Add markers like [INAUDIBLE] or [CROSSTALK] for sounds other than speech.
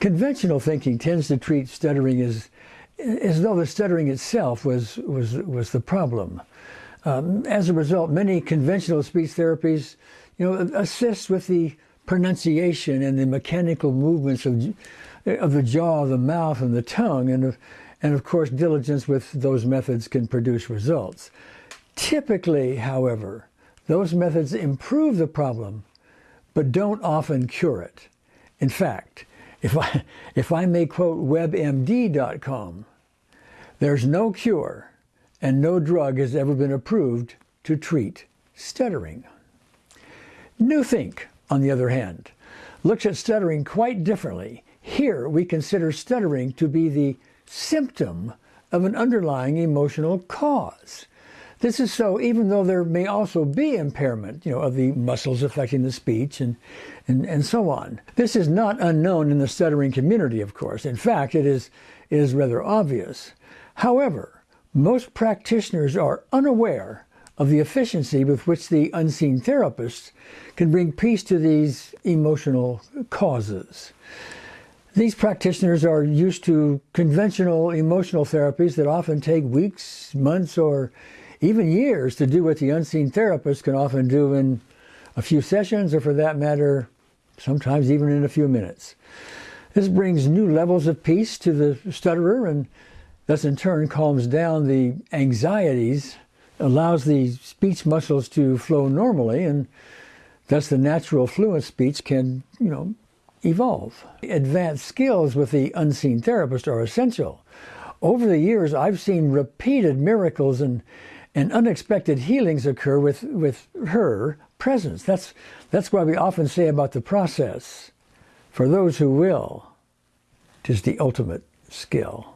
Conventional thinking tends to treat stuttering as, as though the stuttering itself was, was, was the problem. Um, as a result, many conventional speech therapies you know, assist with the pronunciation and the mechanical movements of, of the jaw, the mouth, and the tongue, and of, and of course, diligence with those methods can produce results. Typically, however, those methods improve the problem, but don't often cure it. In fact, if I, [LAUGHS] if I may quote WebMD.com, there's no cure and no drug has ever been approved to treat stuttering. Newthink, on the other hand, looks at stuttering quite differently. Here we consider stuttering to be the symptom of an underlying emotional cause. This is so even though there may also be impairment, you know, of the muscles affecting the speech and, and, and so on. This is not unknown in the stuttering community, of course. In fact, it is, it is rather obvious. However, most practitioners are unaware of the efficiency with which the unseen therapist can bring peace to these emotional causes. These practitioners are used to conventional emotional therapies that often take weeks, months, or even years to do what the unseen therapist can often do in a few sessions, or for that matter, sometimes even in a few minutes. This brings new levels of peace to the stutterer and thus in turn calms down the anxieties, allows the speech muscles to flow normally, and thus the natural fluent speech can, you know, evolve. Advanced skills with the unseen therapist are essential. Over the years, I've seen repeated miracles and, and unexpected healings occur with, with her presence. That's, that's why we often say about the process for those who will, tis the ultimate skill.